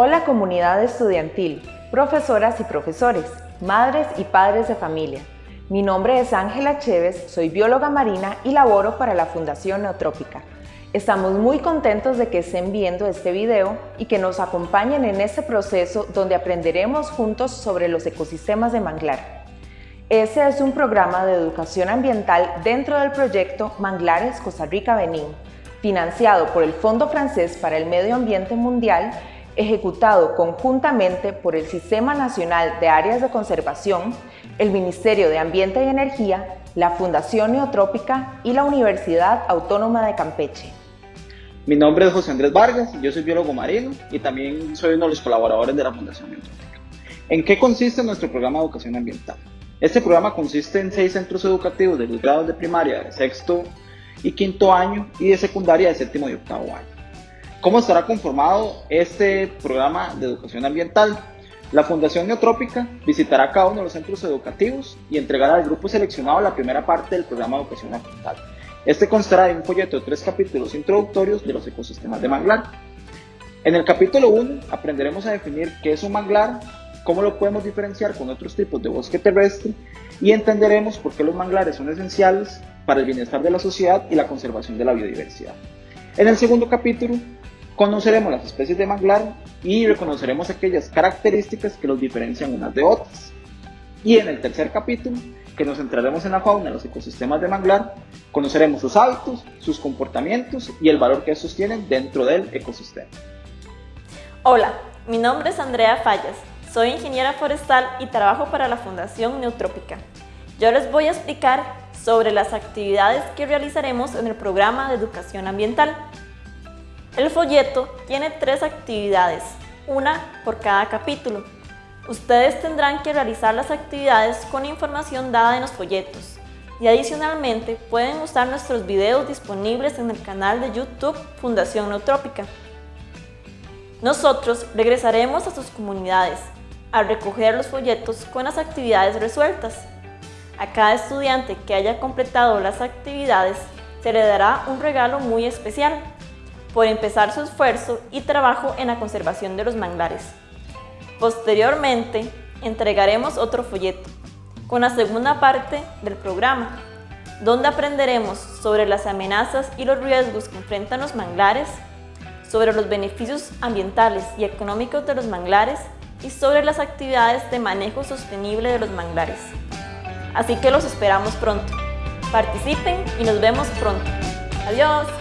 Hola comunidad estudiantil, profesoras y profesores, madres y padres de familia. Mi nombre es Ángela Chévez, soy bióloga marina y laboro para la Fundación Neotrópica. Estamos muy contentos de que estén viendo este video y que nos acompañen en este proceso donde aprenderemos juntos sobre los ecosistemas de manglar. Ese es un programa de educación ambiental dentro del proyecto Manglares Costa Rica-Benín, financiado por el Fondo Francés para el Medio Ambiente Mundial ejecutado conjuntamente por el Sistema Nacional de Áreas de Conservación, el Ministerio de Ambiente y Energía, la Fundación Neotrópica y la Universidad Autónoma de Campeche. Mi nombre es José Andrés Vargas, yo soy biólogo marino y también soy uno de los colaboradores de la Fundación Neotrópica. ¿En qué consiste nuestro programa de educación ambiental? Este programa consiste en seis centros educativos de los grados de primaria de sexto y quinto año y de secundaria de séptimo y octavo año. ¿Cómo estará conformado este programa de educación ambiental? La Fundación Neotrópica visitará cada uno de los centros educativos y entregará al grupo seleccionado la primera parte del programa de educación ambiental. Este constará de un folleto de tres capítulos introductorios de los ecosistemas de manglar. En el capítulo 1 aprenderemos a definir qué es un manglar, cómo lo podemos diferenciar con otros tipos de bosque terrestre y entenderemos por qué los manglares son esenciales para el bienestar de la sociedad y la conservación de la biodiversidad. En el segundo capítulo Conoceremos las especies de manglar y reconoceremos aquellas características que los diferencian unas de otras. Y en el tercer capítulo, que nos centraremos en la fauna de los ecosistemas de manglar, conoceremos sus hábitos, sus comportamientos y el valor que estos tienen dentro del ecosistema. Hola, mi nombre es Andrea Fallas, soy ingeniera forestal y trabajo para la Fundación Neutrópica. Yo les voy a explicar sobre las actividades que realizaremos en el programa de educación ambiental el folleto tiene tres actividades, una por cada capítulo. Ustedes tendrán que realizar las actividades con información dada en los folletos y adicionalmente pueden usar nuestros videos disponibles en el canal de YouTube Fundación Neutrópica. Nosotros regresaremos a sus comunidades a recoger los folletos con las actividades resueltas. A cada estudiante que haya completado las actividades se le dará un regalo muy especial por empezar su esfuerzo y trabajo en la conservación de los manglares. Posteriormente, entregaremos otro folleto con la segunda parte del programa, donde aprenderemos sobre las amenazas y los riesgos que enfrentan los manglares, sobre los beneficios ambientales y económicos de los manglares y sobre las actividades de manejo sostenible de los manglares. Así que los esperamos pronto. Participen y nos vemos pronto. Adiós.